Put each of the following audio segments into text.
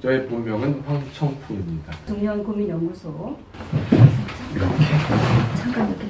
저의 본명은 황청풍입니다. 중년 고민 연구소 이렇게 잠깐 이렇게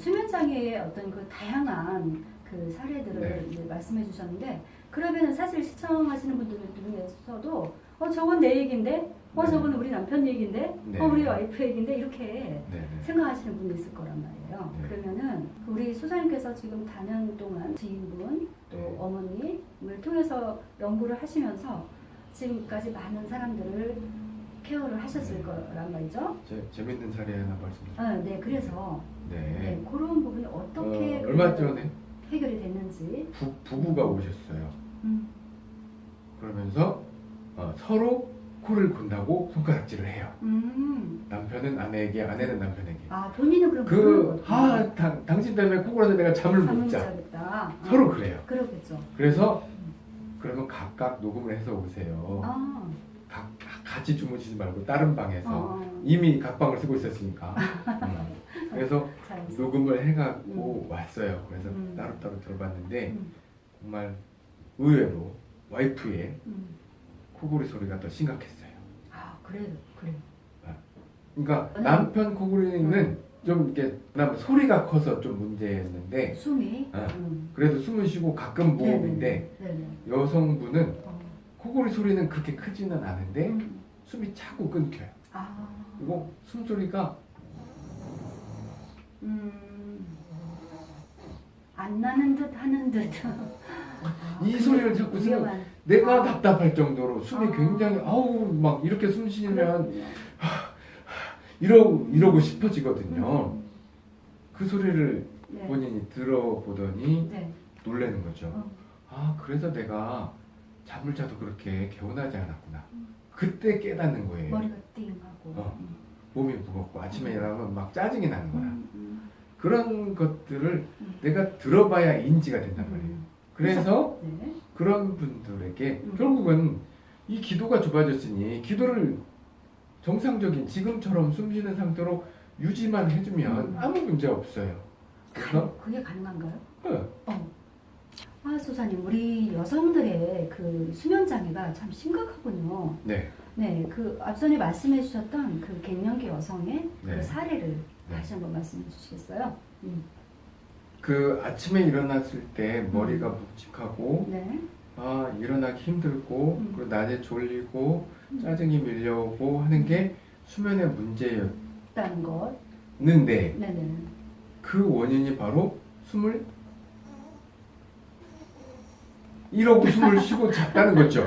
수면 장애의 어떤 그 다양한 그 사례들을 네. 이제 말씀해 주셨는데 그러면 사실 시청하시는 분들 중에서도 어 저건 내 얘긴데 어 네. 저건 우리 남편 얘긴데 네. 어 우리 와이프 얘긴데 이렇게 네, 네. 생각하시는 분이 있을 거란 말이에요. 네. 그러면은 우리 소장님께서 지금 다년 동안 지인분 또 네. 어머님을 통해서 연구를 하시면서 지금까지 많은 사람들을 케어를 하셨을 네. 거란 말이죠. 제, 재밌는 사례 하나 말씀드릴게요. 아, 네, 그래서 네. 네, 그런 부분이 어떻게 어, 얼마 전에 해결이 됐는지. 부, 부부가 오셨어요. 음. 그러면서 어, 서로 코를 곤다고 손가락질을 해요. 음. 남편은 아내에게, 아내는 남편에게. 아 본인은 그럼 그, 아, 당, 당신 때문에 코 골아서 내가 잠을 잠을 못못 자. 아, 서로 그래요. 그러겠죠. 그래서 그러면 각각 녹음을 해서 오세요. 아, 각, 같이 주무시지 말고 다른 방에서 어, 이미 각방을 쓰고 있었으니까. 음. 그래서 잘. 녹음을 해갖고 왔어요. 그래서 음. 따로따로 들어봤는데 음. 정말 의외로 와이프의 음. 코골이 소리가 더 심각했어요. 아 그래 그래. 그러니까 음. 남편 코골이는 좀 이렇게 그나마 소리가 커서 좀 문제였는데 숨이. 어. 음. 그래도 숨을 쉬고 가끔 네네. 여성분은 어. 코골이 소리는 그렇게 크지는 않은데 음. 숨이 차고 끊겨요. 아. 그리고 숨소리가 음. 안 나는 듯 하는 듯. 아, 이 소리를 자꾸 쓰면 위험한. 내가 아. 답답할 정도로 숨이 아. 굉장히 아우 막 이렇게 숨 쉬면. 이러 이러고 싶어지거든요. 음. 그 소리를 네. 본인이 들어보더니 네. 놀라는 거죠. 어. 아 그래서 내가 잠을 자도 그렇게 개운하지 않았구나. 음. 그때 깨닫는 거예요. 머리가 띵하고. 어. 음. 몸이 무겁고 아침에 일어나면 막 짜증이 나는 거야. 음, 음, 그런 것들을 음. 내가 들어봐야 인지가 된단 말이에요. 음. 그래서 네. 그런 분들에게 음. 결국은 이 기도가 좁아졌으니 기도를 정상적인 지금처럼 숨 쉬는 상태로 유지만 해주면 음. 아무 문제 없어요. 그래서 가, 그게 가능한가요? 어, 어. 아, 소사님, 우리 여성들의 그 수면 장애가 참 심각하군요. 네, 네, 그 앞전에 말씀해 주셨던 그 갱년기 여성의 네. 그 사례를 네. 다시 한번 말씀해 주시겠어요? 음. 그 아침에 일어났을 때 머리가 묵직하고 네. 아 일어나기 힘들고 음. 그리고 낮에 졸리고 음. 짜증이 밀려오고 하는 게 수면의 문제였는데 있다는 것. 네. 네네. 그 원인이 바로 숨을 이러고 숨을 쉬고 잤다는 거죠.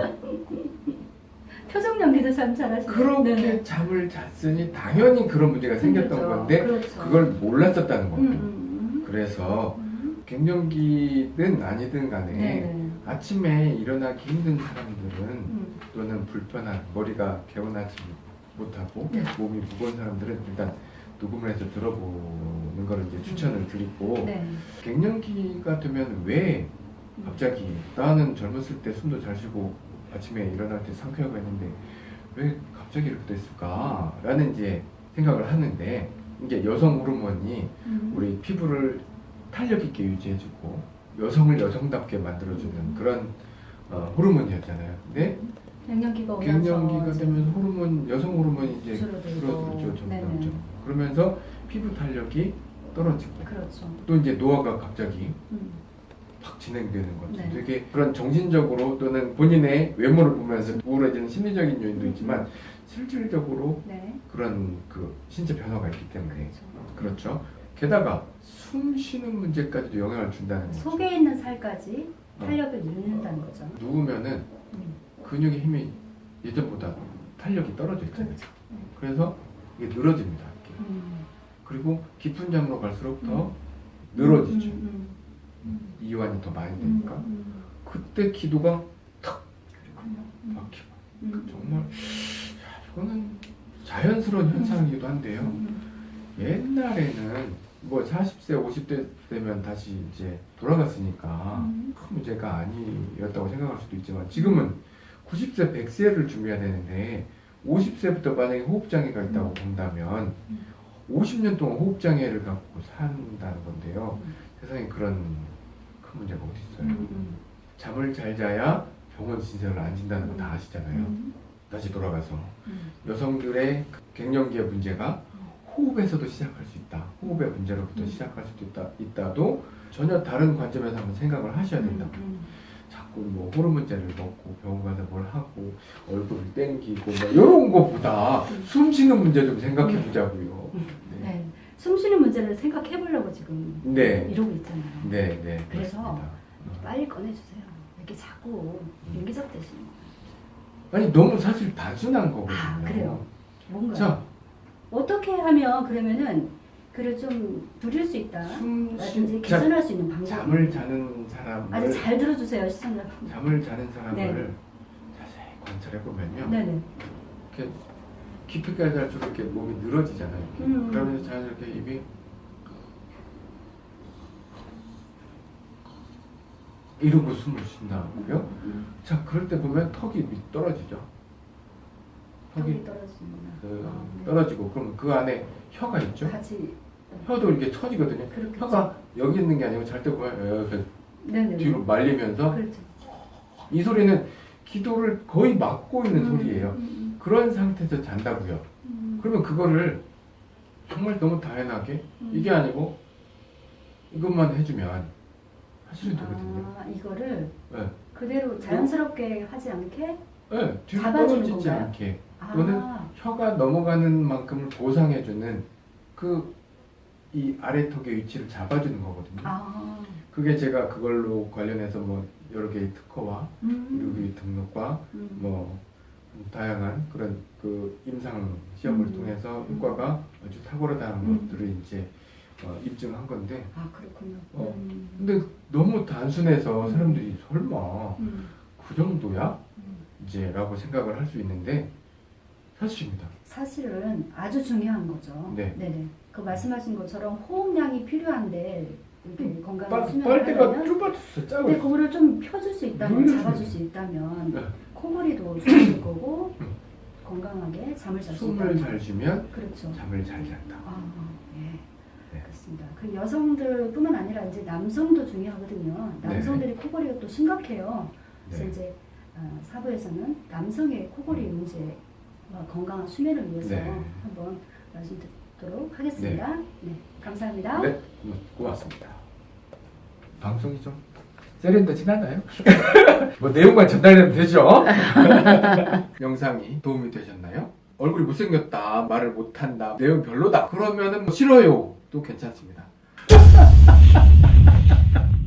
표정 연기도 참 잘하시네요. 그렇게 네네. 잠을 잤으니 당연히 그런 문제가 생겼던 생겼죠. 건데 그렇죠. 그걸 몰랐었다는 음, 거예요. 음, 그래서 음. 갱년기든 아니든 간에 네네. 아침에 일어나기 힘든 사람들은 음. 또는 불편한 머리가 개운하지 못하고 네. 몸이 무거운 사람들은 일단 녹음을 해서 들어보는 거를 이제 추천을 드리고 네. 갱년기가 되면 왜 갑자기 나는 젊었을 때 숨도 잘 쉬고 아침에 일어날 때 상쾌하고 했는데 왜 갑자기 이렇게 됐을까? 라는 이제 생각을 하는데 이게 여성 호르몬이 음. 우리 피부를 탄력 있게 유지해주고 여성을 여성답게 만들어주는 그런 어, 호르몬이었잖아요. 근데 갱년기가 오면서 갱년기가 되면 호르몬 여성 호르몬이 이제 줄어들고. 줄어들죠, 점점. 점. 그러면서 피부 탄력이 떨어지고 그렇죠. 또 이제 노화가 갑자기 음. 막 진행되는 거죠. 네. 되게 그런 정신적으로 또는 본인의 외모를 보면서 우울해지는 심리적인 요인도 음. 있지만 실질적으로 네. 그런 그 신체 변화가 있기 때문에 그렇죠. 그렇죠. 게다가 숨 쉬는 문제까지도 영향을 준다는 거죠. 속에 있는 살까지 어. 탄력을 잃는다는 거죠. 누우면은 음. 근육의 힘이 예전보다 탄력이 떨어져 있잖아요. 그렇죠. 그래서 이게 늘어집니다. 이렇게. 음. 그리고 깊은 잠으로 갈수록 더 음. 늘어지죠. 음, 음, 이완이 더 많이 음, 되니까 음, 그때 기도가. 음, 막히고 음, 정말 야, 이거는 자연스러운 현상이기도 한데요. 음, 옛날에는 뭐 40세, 50대 되면 다시 이제 돌아갔으니까 음. 큰 문제가 아니었다고 생각할 수도 있지만 지금은 90세, 100세를 준비해야 되는데 50세부터 만약에 호흡장애가 있다고 본다면 음. 50년 동안 호흡장애를 갖고 산다는 건데요. 음. 세상에 그런 큰 문제가 어디 있어요? 음, 잠을 잘 자야 병원 신세를 안 진다는 거 다 아시잖아요. 음, 다시 돌아가서 음. 여성들의 갱년기의 문제가 호흡에서도 시작할 수 있다. 호흡의 문제로부터 음. 시작할 수도 있다. 있다도 전혀 다른 관점에서 한번 생각을 하셔야 된다. 음, 자꾸 뭐 호르몬제를 먹고 병원 가서 뭘 하고 얼굴을 땡기고 뭐 이런 거보다 음. 숨 쉬는 문제 좀 생각해 보자고요. 음. 네. 네. 숨 쉬는 문제를 생각해 보려고 지금 네. 이러고 있잖아요. 네, 네. 그래서 그렇습니다. 빨리 꺼내주세요. 이렇게 자꾸 음. 인기적 되시는 거예요. 아니 너무 사실 단순한 거거든요. 아, 그래요? 뭔가 자, 어떻게 하면 그러면은 그를 좀 줄일 수 있다. 숨 라든지 쉬, 자, 개선할 수 있는 방법. 잠을 자는 사람을 아주 잘 들어주세요 시청자. 잠을 자는 사람을 네. 자세히 관찰해 보면요. 네네. 이렇게 깊이까지 갈수록 이렇게 몸이 늘어지잖아요. 이렇게. 음. 그러면서 자연스럽게 입이 이러고 숨을 쉰다고요. 음, 자, 그럴 때 보면 턱이 밑 떨어지죠. 턱이 턱이. 그, 아, 네. 떨어지고 그러면 그 안에 혀가 있죠. 같이 혀도 이렇게 처지거든요. 그렇게 혀가 여기 있는 게 아니고 잘 때 보면 이렇게 네네. 뒤로 말리면서 그렇죠. 이 소리는 기도를 거의 막고 있는 음, 소리예요. 음, 그런 상태에서 잔다고요. 음, 그러면 그거를 정말 너무 다양하게 음. 이게 아니고 이것만 해주면 사실은 되거든요. 아 이거를 네. 그대로 자연스럽게 하지 않게 네, 뒤로 떨어지지? 않게 아, 또는 혀가 넘어가는 만큼을 보상해주는 그 이 아래 턱의 위치를 잡아주는 거거든요. 아, 그게 제가 그걸로 관련해서 뭐 여러 개의 특허와 그리고 음, 이 등록과 음, 뭐 다양한 그런 그 임상 시험을 음. 통해서 효과가 아주 탁월하다는 음. 것들을 이제 어, 입증한 건데 아 그렇군요. 어. 음, 근데 너무 단순해서 음. 사람들이 설마 음, 그 정도야? 음. 이제 라고 생각을 할 수 있는데 사실입니다. 사실은 아주 중요한 거죠. 네. 네네. 그 말씀하신 것처럼 호흡량이 필요한데 이렇게 건강한 빨, 수면을 빨대가 좁아졌어 짜고 근데 그거를 좀 펴줄 수 있다면 잡아줄 수 있다면 네. 코골이도 좋아질 거고 음. 건강하게 잠을 잘수 숨을. 잘 쉬면 그렇죠. 잠을 잘 잔다. 아, 예. 네. 그렇습니다. 그 여성들뿐만 아니라 이제 남성도 중요하거든요. 남성들이 코골이가 또 심각해요. 그래서 네. 이제 어, 사부에서는 남성의 코골이 문제 와 건강한 수면을 위해서 네. 한번 말씀 듣도록 하겠습니다. 네, 감사합니다. 네, 고- 고맙습니다. 방송이 좀 세련되지나요? 뭐 내용만 전달되면 되죠? 영상이 도움이 되셨나요? 얼굴이 못생겼다, 말을 못한다, 내용 별로다. 그러면은 뭐 싫어요. 또 괜찮습니다.